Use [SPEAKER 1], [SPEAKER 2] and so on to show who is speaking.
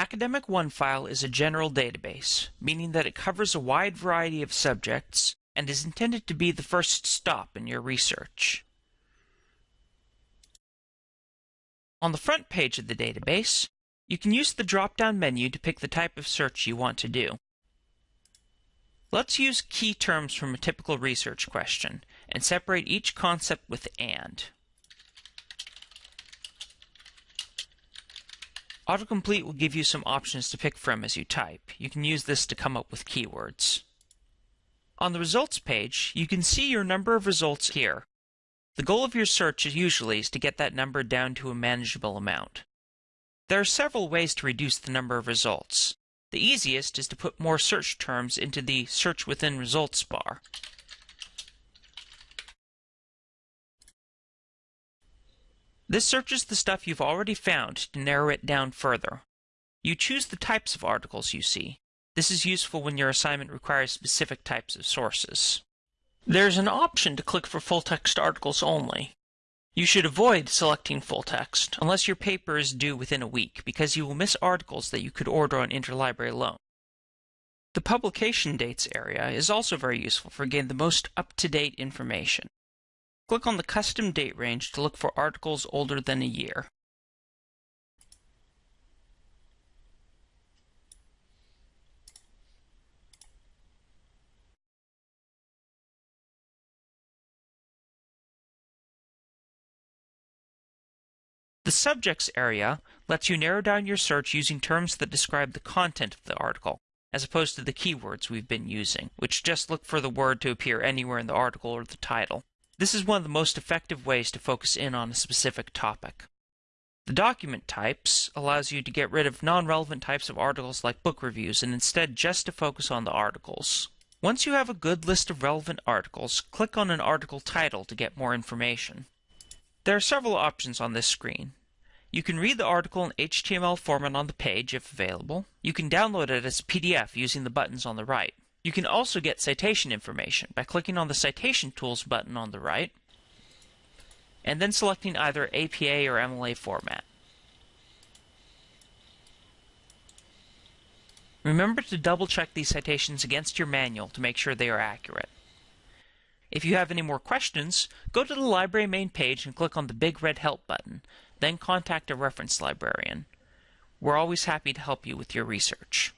[SPEAKER 1] Academic OneFile is a general database, meaning that it covers a wide variety of subjects and is intended to be the first stop in your research. On the front page of the database, you can use the drop-down menu to pick the type of search you want to do. Let's use key terms from a typical research question and separate each concept with AND. Autocomplete will give you some options to pick from as you type. You can use this to come up with keywords. On the results page, you can see your number of results here. The goal of your search usually is to get that number down to a manageable amount. There are several ways to reduce the number of results. The easiest is to put more search terms into the Search Within Results bar. This searches the stuff you've already found to narrow it down further. You choose the types of articles you see. This is useful when your assignment requires specific types of sources. There's an option to click for full-text articles only. You should avoid selecting full text unless your paper is due within a week because you will miss articles that you could order on Interlibrary Loan. The publication dates area is also very useful for getting the most up-to-date information. Click on the custom date range to look for articles older than a year. The Subjects area lets you narrow down your search using terms that describe the content of the article, as opposed to the keywords we've been using, which just look for the word to appear anywhere in the article or the title. This is one of the most effective ways to focus in on a specific topic. The document types allows you to get rid of non-relevant types of articles like book reviews and instead just to focus on the articles. Once you have a good list of relevant articles, click on an article title to get more information. There are several options on this screen. You can read the article in HTML format on the page if available. You can download it as a PDF using the buttons on the right. You can also get citation information by clicking on the Citation Tools button on the right and then selecting either APA or MLA format. Remember to double check these citations against your manual to make sure they are accurate. If you have any more questions, go to the library main page and click on the big red Help button, then contact a reference librarian. We're always happy to help you with your research.